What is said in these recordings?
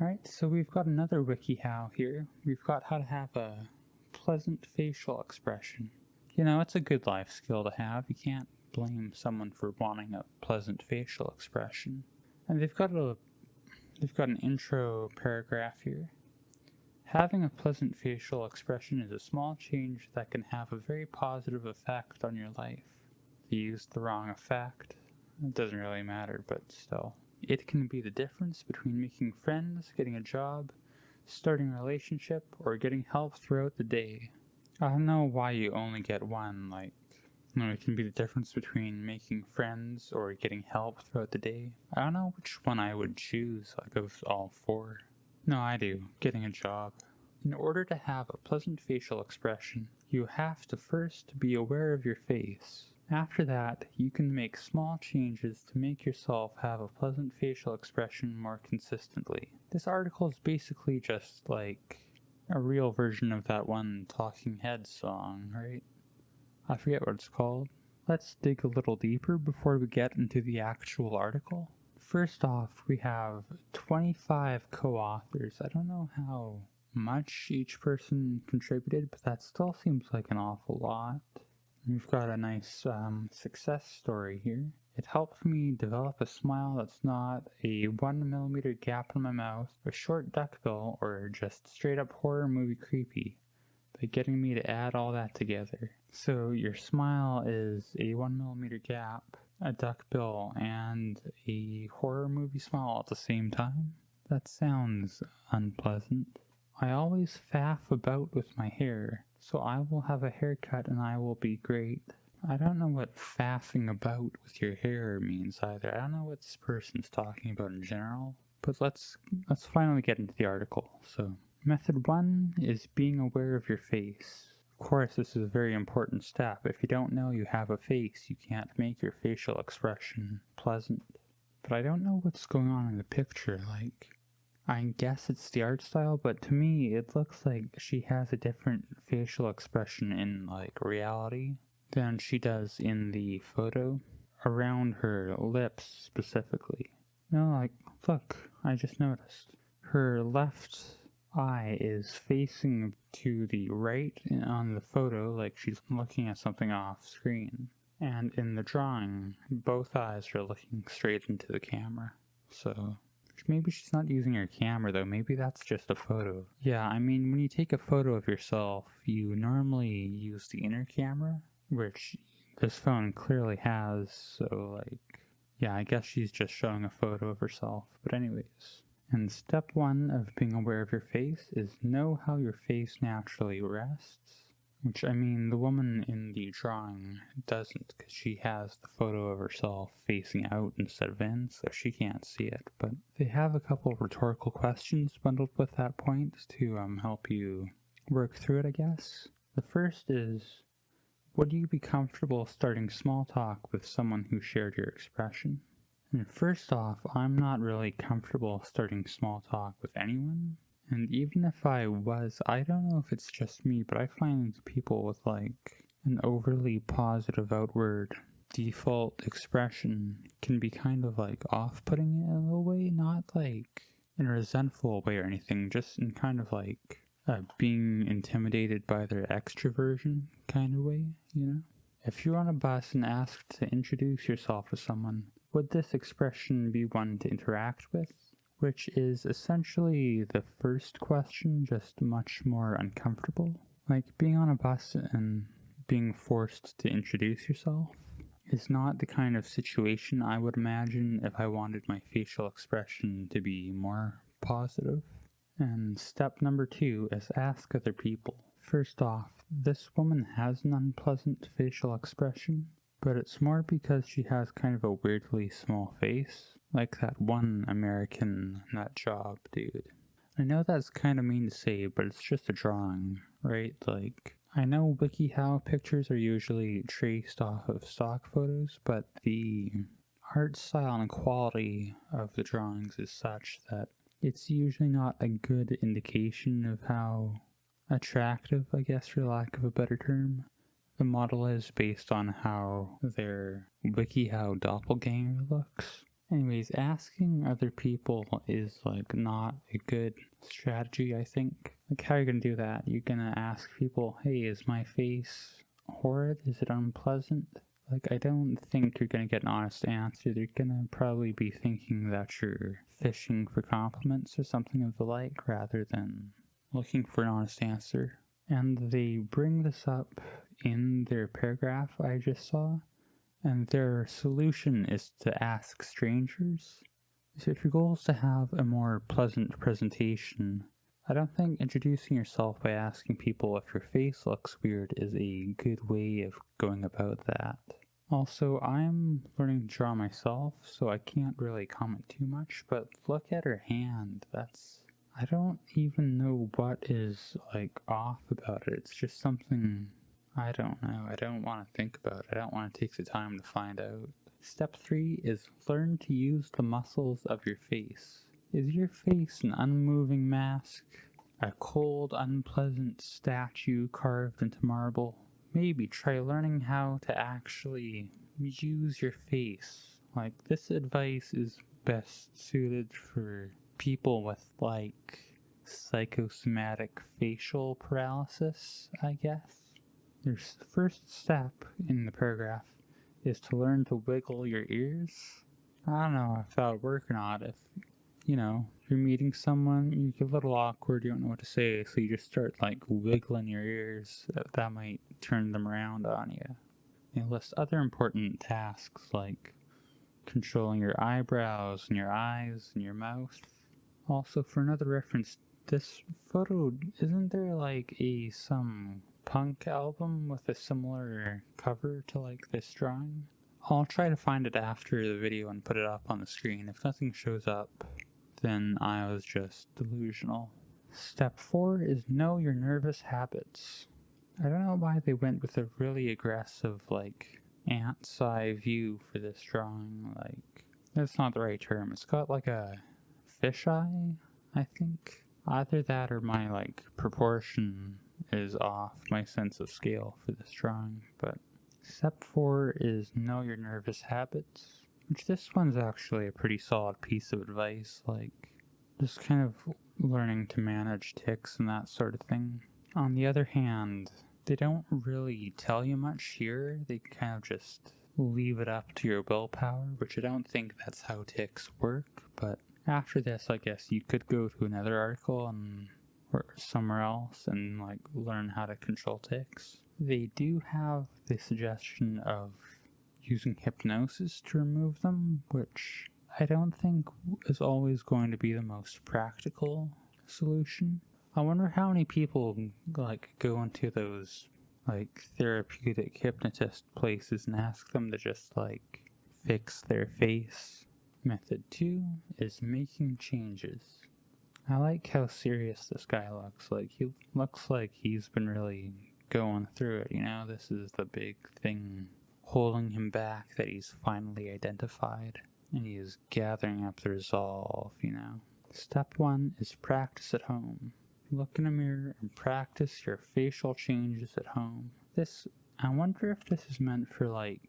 Alright, so we've got another WikiHow here. We've got how to have a pleasant facial expression. You know, it's a good life skill to have. You can't blame someone for wanting a pleasant facial expression. And they've got a they've got an intro paragraph here. Having a pleasant facial expression is a small change that can have a very positive effect on your life. They used the wrong effect. It doesn't really matter, but still. It can be the difference between making friends, getting a job, starting a relationship, or getting help throughout the day. I don't know why you only get one, like, you know, it can be the difference between making friends or getting help throughout the day. I don't know which one I would choose, like, of all four. No, I do. Getting a job. In order to have a pleasant facial expression, you have to first be aware of your face. After that, you can make small changes to make yourself have a pleasant facial expression more consistently. This article is basically just like a real version of that one Talking Heads song, right? I forget what it's called. Let's dig a little deeper before we get into the actual article. First off, we have 25 co-authors. I don't know how much each person contributed, but that still seems like an awful lot. We've got a nice um, success story here. It helped me develop a smile that's not a one millimeter gap in my mouth, a short duckbill, or just straight up horror movie creepy by getting me to add all that together. So your smile is a one millimeter gap, a duckbill, and a horror movie smile at the same time? That sounds unpleasant. I always faff about with my hair, so I will have a haircut and I will be great. I don't know what faffing about with your hair means either. I don't know what this person's talking about in general. But let's let's finally get into the article. So method one is being aware of your face. Of course, this is a very important step. If you don't know you have a face, you can't make your facial expression pleasant. But I don't know what's going on in the picture. Like, I guess it's the art style, but to me, it looks like she has a different facial expression in, like, reality than she does in the photo. Around her lips, specifically. No, like, look, I just noticed. Her left eye is facing to the right on the photo, like she's looking at something off screen. And in the drawing, both eyes are looking straight into the camera. So Maybe she's not using her camera though, maybe that's just a photo. Yeah, I mean, when you take a photo of yourself, you normally use the inner camera, which this phone clearly has, so like, yeah, I guess she's just showing a photo of herself. But anyways, and step one of being aware of your face is know how your face naturally rests. Which, I mean, the woman in the drawing doesn't, because she has the photo of herself facing out instead of in, so she can't see it. But they have a couple rhetorical questions bundled with that point to um, help you work through it, I guess. The first is, would you be comfortable starting small talk with someone who shared your expression? And first off, I'm not really comfortable starting small talk with anyone and even if I was, I don't know if it's just me, but I find people with like an overly positive outward default expression can be kind of like off putting in a little way, not like in a resentful way or anything, just in kind of like uh, being intimidated by their extroversion kind of way, you know? If you're on a bus and asked to introduce yourself to someone, would this expression be one to interact with? Which is essentially the first question, just much more uncomfortable. Like being on a bus and being forced to introduce yourself is not the kind of situation I would imagine if I wanted my facial expression to be more positive. And step number two is ask other people. First off, this woman has an unpleasant facial expression, but it's more because she has kind of a weirdly small face. Like that one American nut job dude. I know that's kind of mean to say, but it's just a drawing, right? Like, I know WikiHow pictures are usually traced off of stock photos, but the art style and quality of the drawings is such that it's usually not a good indication of how attractive, I guess for lack of a better term, the model is based on how their WikiHow doppelganger looks. Anyways, asking other people is like not a good strategy, I think. Like, how are you gonna do that? You're gonna ask people, hey, is my face horrid? Is it unpleasant? Like, I don't think you're gonna get an honest answer. They're gonna probably be thinking that you're fishing for compliments or something of the like rather than looking for an honest answer. And they bring this up in their paragraph I just saw and their solution is to ask strangers. So if your goal is to have a more pleasant presentation, I don't think introducing yourself by asking people if your face looks weird is a good way of going about that. Also, I'm learning to draw myself, so I can't really comment too much, but look at her hand. That's... I don't even know what is, like, off about it. It's just something I don't know. I don't want to think about it. I don't want to take the time to find out. Step 3 is learn to use the muscles of your face. Is your face an unmoving mask? A cold, unpleasant statue carved into marble? Maybe try learning how to actually use your face. Like, this advice is best suited for people with, like, psychosomatic facial paralysis, I guess. Your first step in the paragraph is to learn to wiggle your ears. I don't know if that would work or not. If, you know, you're meeting someone, you get a little awkward, you don't know what to say, so you just start, like, wiggling your ears. That, might turn them around on you. You list other important tasks like controlling your eyebrows and your eyes and your mouth. Also, for another reference, this photo, isn't there, like, a some punk album with a similar cover to like this drawing. I'll try to find it after the video and put it up on the screen. If nothing shows up, then I was just delusional. Step 4 is know your nervous habits. I don't know why they went with a really aggressive, like, ant's eye view for this drawing. Like, that's not the right term. It's got like a fisheye, I think. Either that or my, like, proportion is off my sense of scale for this drawing, but step four is know your nervous habits, which this one's actually a pretty solid piece of advice, like just kind of learning to manage tics and that sort of thing. On the other hand, they don't really tell you much here, they kind of just leave it up to your willpower, which I don't think that's how tics work, but after this, I guess you could go to another article and or somewhere else and like learn how to control tics. They do have the suggestion of using hypnosis to remove them, which I don't think is always going to be the most practical solution. I wonder how many people like go into those like therapeutic hypnotist places and ask them to just like fix their face. Method 2 is making changes. I like how serious this guy looks. Like, he looks like he's been really going through it, you know? This is the big thing holding him back that he's finally identified. And he is gathering up the resolve, you know? Step one is practice at home. Look in a mirror and practice your facial changes at home. This, I wonder if this is meant for, like,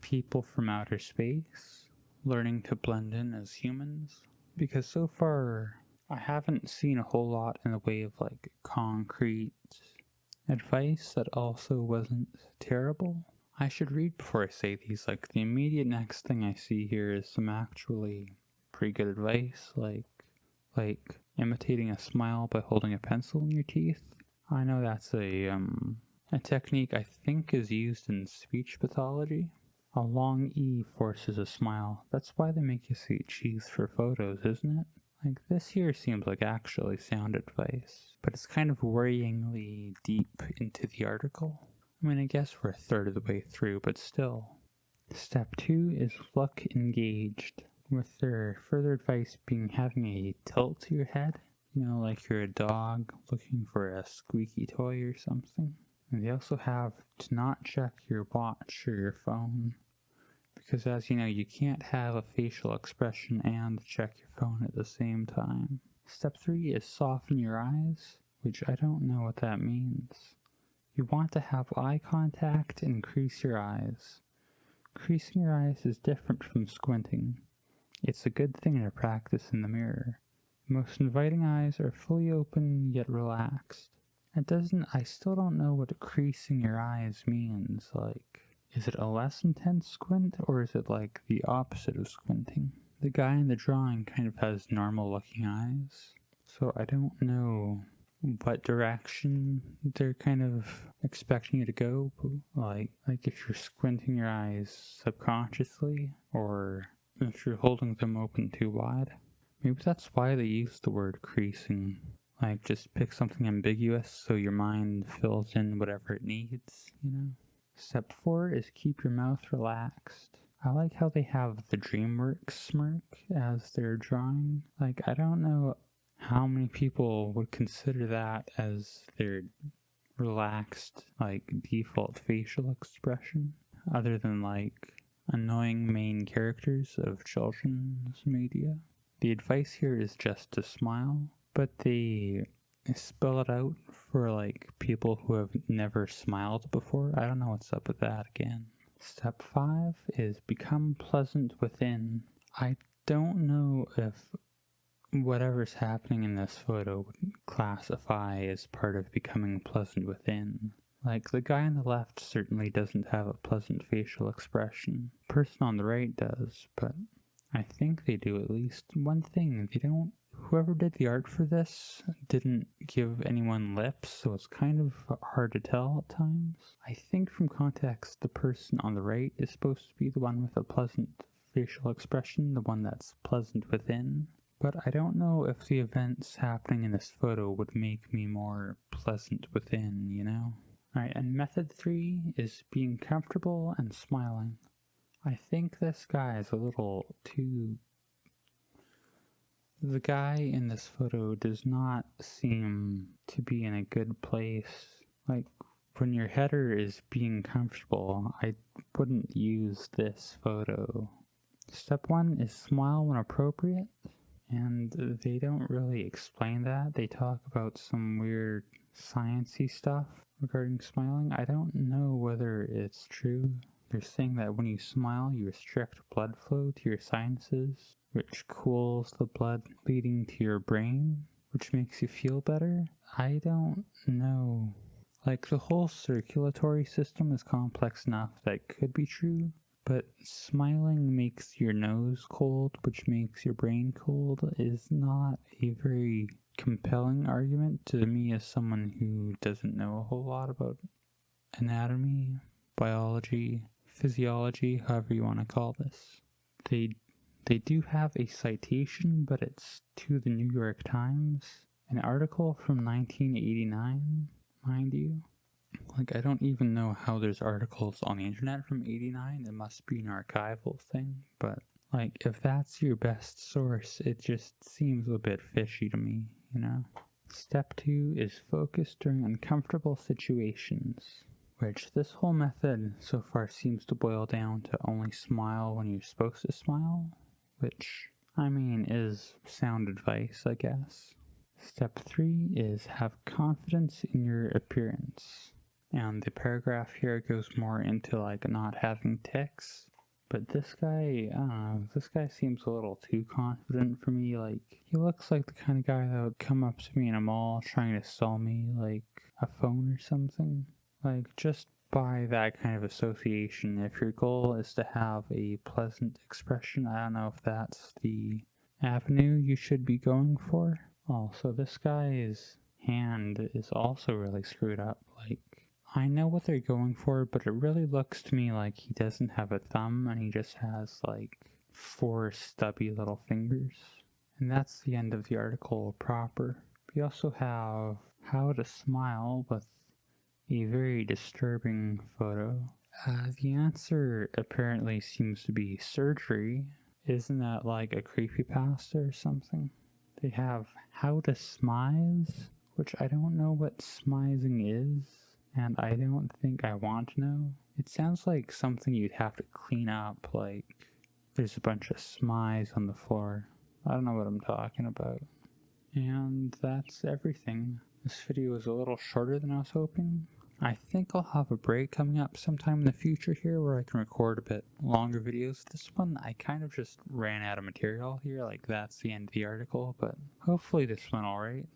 people from outer space, learning to blend in as humans. Because so far, I haven't seen a whole lot in the way of like concrete advice that also wasn't terrible. I should read before I say these, like the immediate next thing I see here is some actually pretty good advice, like like imitating a smile by holding a pencil in your teeth. I know that's a um a technique I think is used in speech pathology. A long E forces a smile. That's why they make you see cheese for photos, isn't it? Like, this here seems like actually sound advice, but it's kind of worryingly deep into the article. I mean, I guess we're a third of the way through, but still. Step two is look engaged, with their further advice being having a tilt to your head. You know, like you're a dog looking for a squeaky toy or something. And they also have to not check your watch or your phone because as you know, you can't have a facial expression and check your phone at the same time. Step 3 is soften your eyes, which I don't know what that means. You want to have eye contact and crease your eyes. Creasing your eyes is different from squinting. It's a good thing to practice in the mirror. Most inviting eyes are fully open yet relaxed. It doesn't, I still don't know what creasing your eyes means. Like, is it a less intense squint or is it like the opposite of squinting? The guy in the drawing kind of has normal looking eyes, so I don't know what direction they're kind of expecting you to go. Like, like if you're squinting your eyes subconsciously or if you're holding them open too wide. Maybe that's why they use the word creasing. Like, just pick something ambiguous so your mind fills in whatever it needs, you know? Step four is keep your mouth relaxed. I like how they have the DreamWorks smirk as they're drawing. Like, I don't know how many people would consider that as their relaxed, like, default facial expression, other than, like, annoying main characters of children's media. The advice here is just to smile, but they spell it out for like people who have never smiled before. I don't know what's up with that again. Step five is become pleasant within. I don't know if whatever's happening in this photo would classify as part of becoming pleasant within. Like, the guy on the left certainly doesn't have a pleasant facial expression. The person on the right does, but I think they do at least one thing. They don't whoever did the art for this didn't give anyone lips, so it's kind of hard to tell at times. I think from context, the person on the right is supposed to be the one with a pleasant facial expression, the one that's pleasant within. But I don't know if the events happening in this photo would make me more pleasant within, you know? Alright, and method three is being comfortable and smiling. I think this guy is a little too the guy in this photo does not seem to be in a good place. Like, when your header is being comfortable, I wouldn't use this photo. Step one is smile when appropriate, and they don't really explain that. They talk about some weird sciency stuff regarding smiling. I don't know whether it's true. They're saying that when you smile, you restrict blood flow to your sinuses which cools the blood leading to your brain, which makes you feel better. I don't know. Like, the whole circulatory system is complex enough that could be true, but smiling makes your nose cold, which makes your brain cold, is not a very compelling argument to me as someone who doesn't know a whole lot about anatomy, biology, physiology, however you want to call this. They they do have a citation, but it's to the New York Times, an article from 1989, mind you. Like, I don't even know how there's articles on the internet from 89. It must be an archival thing, but like, if that's your best source, it just seems a bit fishy to me, you know? Step two is focus during uncomfortable situations, which this whole method so far seems to boil down to only smile when you're supposed to smile, which, I mean, is sound advice, I guess. Step three is have confidence in your appearance. And the paragraph here goes more into like not having tics. But this guy, know, this guy seems a little too confident for me. Like, he looks like the kind of guy that would come up to me in a mall trying to sell me, like, a phone or something. Like, just by that kind of association. If your goal is to have a pleasant expression, I don't know if that's the avenue you should be going for. Also, this guy's hand is also really screwed up. Like, I know what they're going for, but it really looks to me like he doesn't have a thumb and he just has like four stubby little fingers. And that's the end of the article proper. We also have how to smile with a very disturbing photo. Uh, the answer apparently seems to be surgery. Isn't that like a creepypasta or something? They have how to smize, which I don't know what smizing is, and I don't think I want to know. It sounds like something you'd have to clean up, like there's a bunch of smize on the floor. I don't know what I'm talking about. And that's everything. This video is a little shorter than I was hoping, I think I'll have a break coming up sometime in the future here where I can record a bit longer videos. This one, I kind of just ran out of material here, like that's the end of the article, but hopefully this went alright.